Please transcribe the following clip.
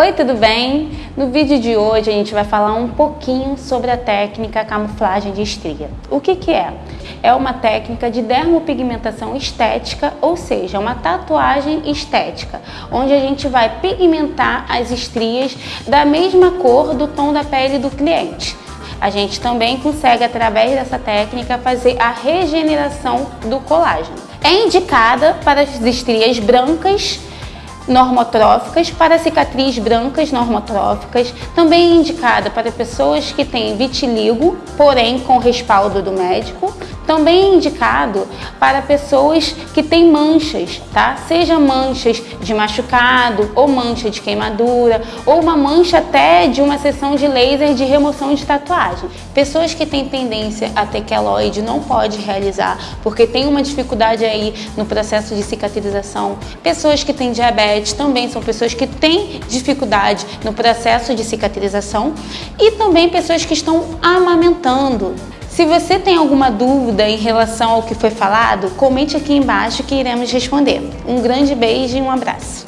Oi, tudo bem? No vídeo de hoje a gente vai falar um pouquinho sobre a técnica camuflagem de estria. O que que é? É uma técnica de dermopigmentação estética, ou seja, uma tatuagem estética, onde a gente vai pigmentar as estrias da mesma cor do tom da pele do cliente. A gente também consegue, através dessa técnica, fazer a regeneração do colágeno. É indicada para as estrias brancas normotróficas, para cicatriz brancas normotróficas, também indicada para pessoas que têm vitiligo, porém com respaldo do médico, também é indicado para pessoas que têm manchas, tá? Seja manchas de machucado, ou mancha de queimadura, ou uma mancha até de uma sessão de laser de remoção de tatuagem. Pessoas que têm tendência a ter queloide não pode realizar, porque tem uma dificuldade aí no processo de cicatrização. Pessoas que têm diabetes também são pessoas que têm dificuldade no processo de cicatrização e também pessoas que estão amamentando. Se você tem alguma dúvida em relação ao que foi falado, comente aqui embaixo que iremos responder. Um grande beijo e um abraço.